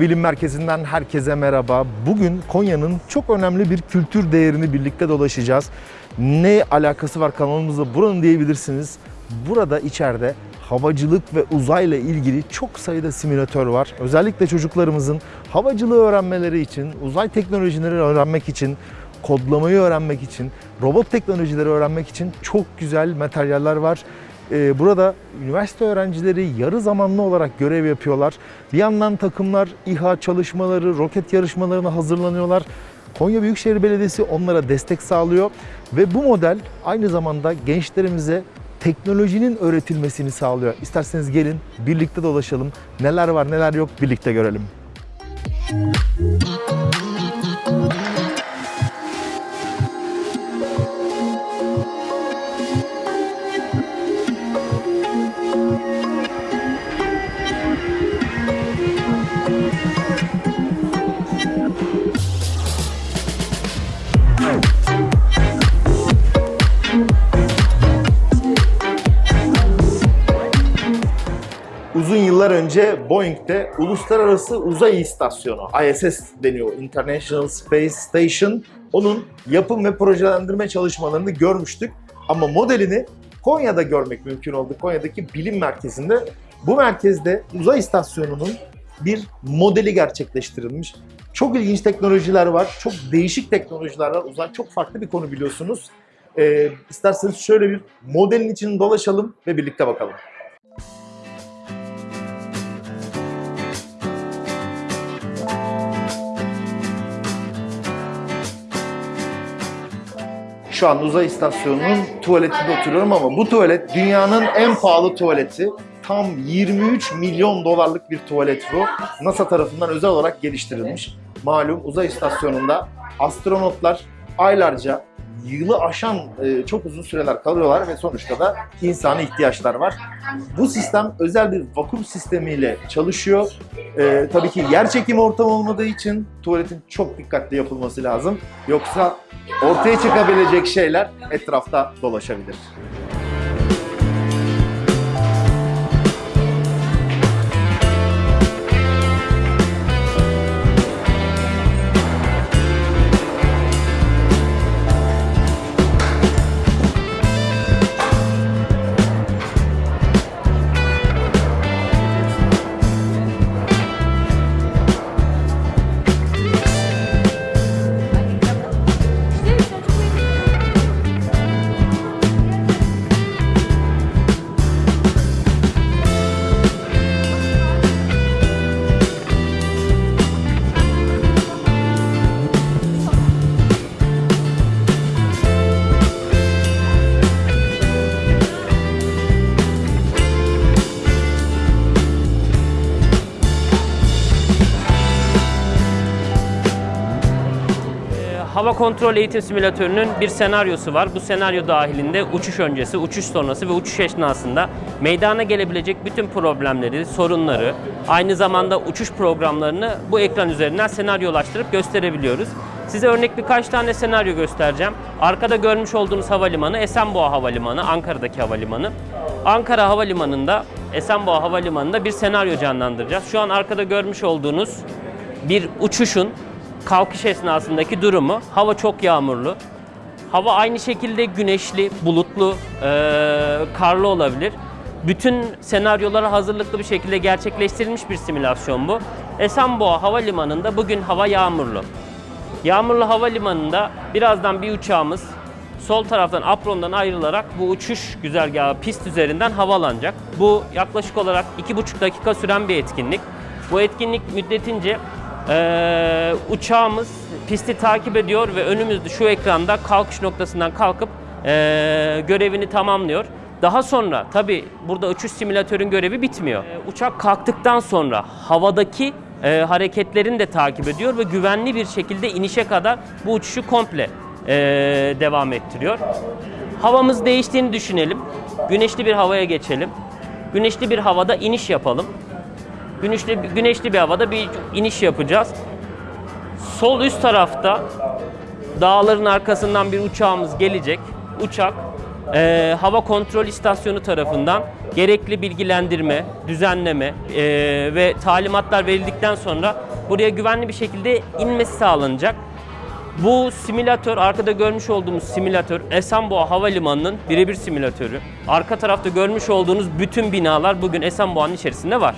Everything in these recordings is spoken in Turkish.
Bilim Merkezi'nden herkese merhaba. Bugün Konya'nın çok önemli bir kültür değerini birlikte dolaşacağız. Ne alakası var kanalımızla buranın diyebilirsiniz. Burada içeride havacılık ve uzayla ilgili çok sayıda simülatör var. Özellikle çocuklarımızın havacılığı öğrenmeleri için, uzay teknolojileri öğrenmek için, kodlamayı öğrenmek için, robot teknolojileri öğrenmek için çok güzel materyaller var. Ee, Burada üniversite öğrencileri yarı zamanlı olarak görev yapıyorlar. Bir yandan takımlar İHA çalışmaları, roket yarışmalarına hazırlanıyorlar. Konya Büyükşehir Belediyesi onlara destek sağlıyor ve bu model aynı zamanda gençlerimize teknolojinin öğretilmesini sağlıyor. İsterseniz gelin birlikte dolaşalım. Neler var neler yok birlikte görelim. Uzun önce Boeing'de Uluslararası Uzay İstasyonu, ISS deniyor, International Space Station. Onun yapım ve projelendirme çalışmalarını görmüştük. Ama modelini Konya'da görmek mümkün oldu. Konya'daki bilim merkezinde. Bu merkezde uzay istasyonunun bir modeli gerçekleştirilmiş. Çok ilginç teknolojiler var, çok değişik teknolojiler var. Uzay çok farklı bir konu biliyorsunuz. Ee, isterseniz şöyle bir modelin içini dolaşalım ve birlikte bakalım. Şu an uzay istasyonunun tuvaletinde oturuyorum ama bu tuvalet dünyanın en pahalı tuvaleti. Tam 23 milyon dolarlık bir tuvalet bu. NASA tarafından özel olarak geliştirilmiş. Malum uzay istasyonunda astronotlar aylarca yılı aşan e, çok uzun süreler kalıyorlar ve sonuçta da insani ihtiyaçlar var. Bu sistem özel bir vakum sistemiyle çalışıyor. E, tabii ki yer çekimi ortamı olmadığı için tuvaletin çok dikkatli yapılması lazım. Yoksa ortaya çıkabilecek şeyler etrafta dolaşabilir. Hava kontrol eğitim simülatörünün bir senaryosu var. Bu senaryo dahilinde uçuş öncesi, uçuş sonrası ve uçuş esnasında meydana gelebilecek bütün problemleri, sorunları, aynı zamanda uçuş programlarını bu ekran üzerinden senaryolaştırıp gösterebiliyoruz. Size örnek birkaç tane senaryo göstereceğim. Arkada görmüş olduğunuz havalimanı Esenboğa Havalimanı, Ankara'daki havalimanı. Ankara Havalimanı'nda, Esenboğa Havalimanı'nda bir senaryo canlandıracağız. Şu an arkada görmüş olduğunuz bir uçuşun kalkış esnasındaki durumu. Hava çok yağmurlu. Hava aynı şekilde güneşli, bulutlu, eee, karlı olabilir. Bütün senaryolara hazırlıklı bir şekilde gerçekleştirilmiş bir simülasyon bu. Esenboğa Havalimanı'nda bugün hava yağmurlu. Yağmurlu havalimanında birazdan bir uçağımız sol taraftan aprondan ayrılarak bu uçuş güzergahı pist üzerinden havalanacak. Bu yaklaşık olarak 2,5 dakika süren bir etkinlik. Bu etkinlik müddetince eee, uçağımız pisti takip ediyor ve önümüzde şu ekranda kalkış noktasından kalkıp eee, görevini tamamlıyor. Daha sonra tabi burada uçuş simülatörün görevi bitmiyor. Ee, uçak kalktıktan sonra havadaki e, hareketlerini de takip ediyor ve güvenli bir şekilde inişe kadar bu uçuşu komple e, devam ettiriyor. Havamız değiştiğini düşünelim. Güneşli bir havaya geçelim. Güneşli bir havada iniş yapalım. Güneşli, güneşli bir havada bir iniş yapacağız. Sol üst tarafta dağların arkasından bir uçağımız gelecek. Uçak e, hava kontrol istasyonu tarafından gerekli bilgilendirme, düzenleme e, ve talimatlar verildikten sonra buraya güvenli bir şekilde inmesi sağlanacak. Bu simülatör, arkada görmüş olduğumuz simülatör Esenboğa Havalimanı'nın birebir simülatörü. Arka tarafta görmüş olduğunuz bütün binalar bugün Esenboğa'nın içerisinde var.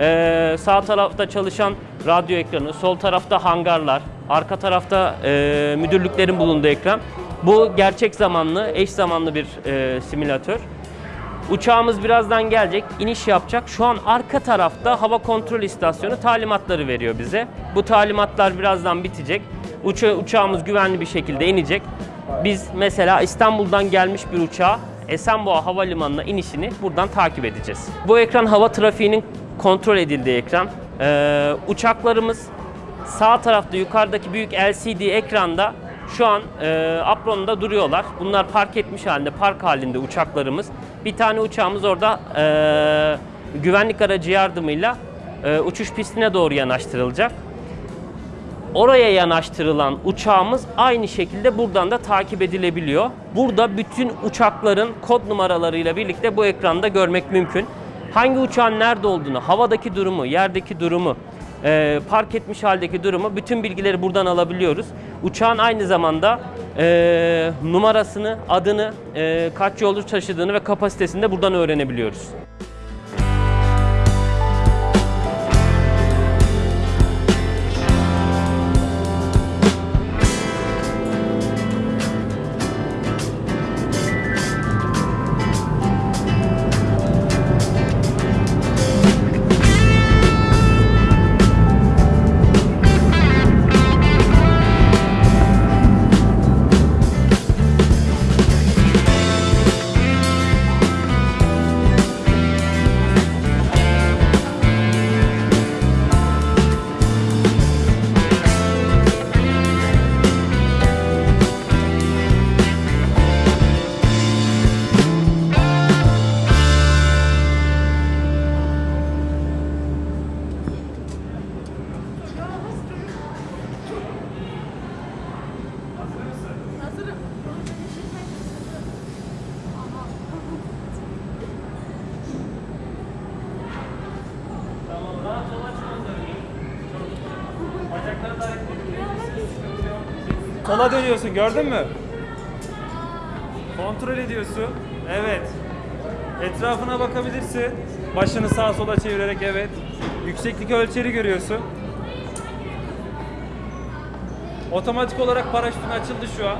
Ee, sağ tarafta çalışan radyo ekranı, sol tarafta hangarlar, arka tarafta e, müdürlüklerin bulunduğu ekran. Bu gerçek zamanlı, eş zamanlı bir e, simülatör. Uçağımız birazdan gelecek, iniş yapacak. Şu an arka tarafta hava kontrol istasyonu talimatları veriyor bize. Bu talimatlar birazdan bitecek. Uça uçağımız güvenli bir şekilde inecek. Biz mesela İstanbul'dan gelmiş bir uçağa Esenboğa Havalimanı'na inişini buradan takip edeceğiz. Bu ekran hava trafiğinin kontrol edildiği ekran. Ee, uçaklarımız sağ tarafta yukarıdaki büyük LCD ekranda şu an e, apronda duruyorlar. Bunlar park etmiş halinde, park halinde uçaklarımız. Bir tane uçağımız orada e, güvenlik aracı yardımıyla e, uçuş pistine doğru yanaştırılacak. Oraya yanaştırılan uçağımız aynı şekilde buradan da takip edilebiliyor. Burada bütün uçakların kod numaralarıyla birlikte bu ekranda görmek mümkün. Hangi uçağın nerede olduğunu, havadaki durumu, yerdeki durumu, e, park etmiş haldeki durumu bütün bilgileri buradan alabiliyoruz. Uçağın aynı zamanda e, numarasını, adını, e, kaç yolcu taşıdığını ve kapasitesini de buradan öğrenebiliyoruz. Sola dönüyorsun gördün mü? Kontrol ediyorsun. Evet. Etrafına bakabilirsin. Başını sağa sola çevirerek evet. Yükseklik ölçeri görüyorsun. Otomatik olarak paraşütün açıldı şu an.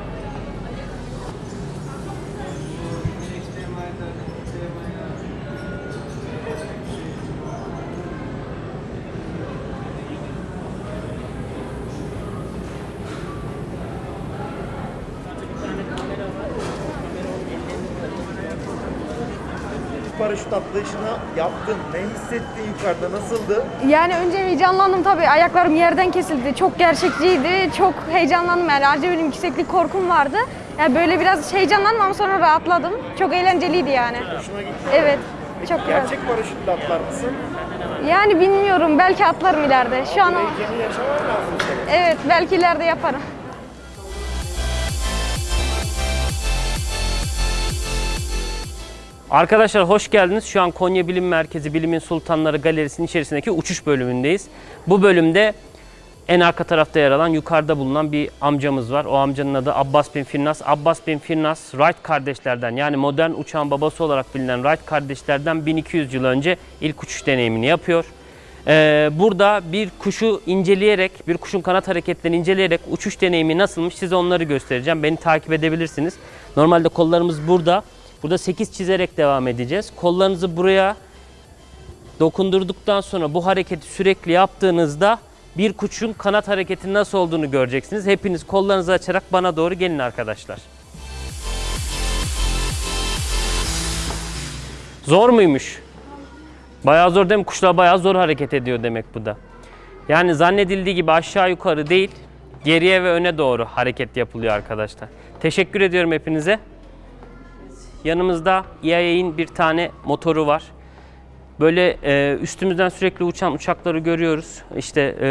Paraşüt atlayışını yaptın. Ne hissettin yukarıda? Nasıldı? Yani önce heyecanlandım tabii. Ayaklarım yerden kesildi. Çok gerçekçiydi. Çok heyecanlandım yani. Ayrıca benim yükseklik korkum vardı. Yani böyle biraz heyecanlandım ama sonra rahatladım. Çok eğlenceliydi yani. Hoşuna gitti. Evet. Çok güzel. Gerçek paraşütle atlar mısın? Yani bilmiyorum. Belki atlarım ileride. Şu an o... Heyecanı yaşaman lazım. Evet. Belki ileride yaparım. Arkadaşlar hoş geldiniz. Şu an Konya Bilim Merkezi Bilimin Sultanları Galerisi'nin içerisindeki uçuş bölümündeyiz. Bu bölümde en arka tarafta yer alan yukarıda bulunan bir amcamız var. O amcanın adı Abbas bin Firnas. Abbas bin Firnas Wright kardeşlerden yani modern uçağın babası olarak bilinen Wright kardeşlerden 1200 yıl önce ilk uçuş deneyimini yapıyor. Ee, burada bir kuşu inceleyerek, bir kuşun kanat hareketlerini inceleyerek uçuş deneyimi nasılmış size onları göstereceğim. Beni takip edebilirsiniz. Normalde kollarımız burada. Burada 8 çizerek devam edeceğiz. Kollarınızı buraya dokundurduktan sonra bu hareketi sürekli yaptığınızda bir kuşun kanat hareketi nasıl olduğunu göreceksiniz. Hepiniz kollarınızı açarak bana doğru gelin arkadaşlar. Zor muymuş? Bayağı zor değil mi? Kuşlar bayağı zor hareket ediyor demek bu da. Yani zannedildiği gibi aşağı yukarı değil, geriye ve öne doğru hareket yapılıyor arkadaşlar. Teşekkür ediyorum hepinize. Yanımızda EIA'in bir tane motoru var. Böyle e, üstümüzden sürekli uçan uçakları görüyoruz. İşte e,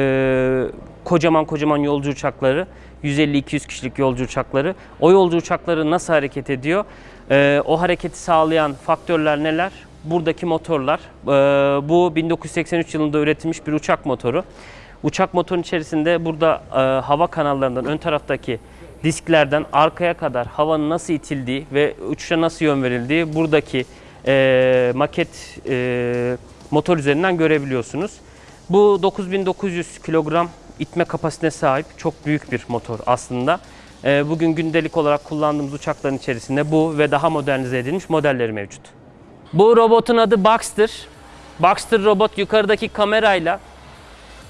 kocaman kocaman yolcu uçakları, 150-200 kişilik yolcu uçakları. O yolcu uçakları nasıl hareket ediyor? E, o hareketi sağlayan faktörler neler? Buradaki motorlar. E, bu 1983 yılında üretilmiş bir uçak motoru. Uçak motorun içerisinde burada e, hava kanallarından ön taraftaki disklerden arkaya kadar havanın nasıl itildiği ve uçuşa nasıl yön verildiği buradaki e, maket e, motor üzerinden görebiliyorsunuz. Bu 9900 kilogram itme kapasitesine sahip çok büyük bir motor aslında. E, bugün gündelik olarak kullandığımız uçakların içerisinde bu ve daha modernize edilmiş modelleri mevcut. Bu robotun adı Baxter. Baxter robot yukarıdaki kamerayla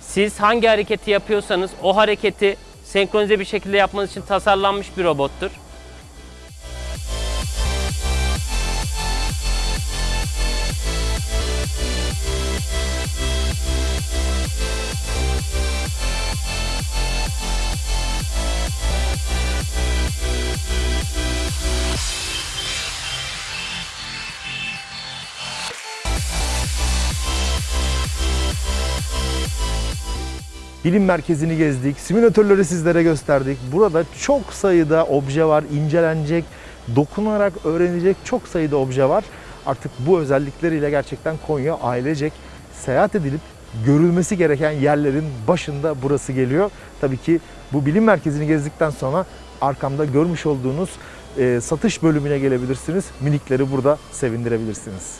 siz hangi hareketi yapıyorsanız o hareketi senkronize bir şekilde yapmanız için tasarlanmış bir robottur. Bilim merkezini gezdik, simülatörleri sizlere gösterdik. Burada çok sayıda obje var, incelenecek, dokunarak öğrenilecek çok sayıda obje var. Artık bu özellikleriyle gerçekten Konya ailecek seyahat edilip görülmesi gereken yerlerin başında burası geliyor. Tabii ki bu bilim merkezini gezdikten sonra arkamda görmüş olduğunuz e, satış bölümüne gelebilirsiniz. Minikleri burada sevindirebilirsiniz.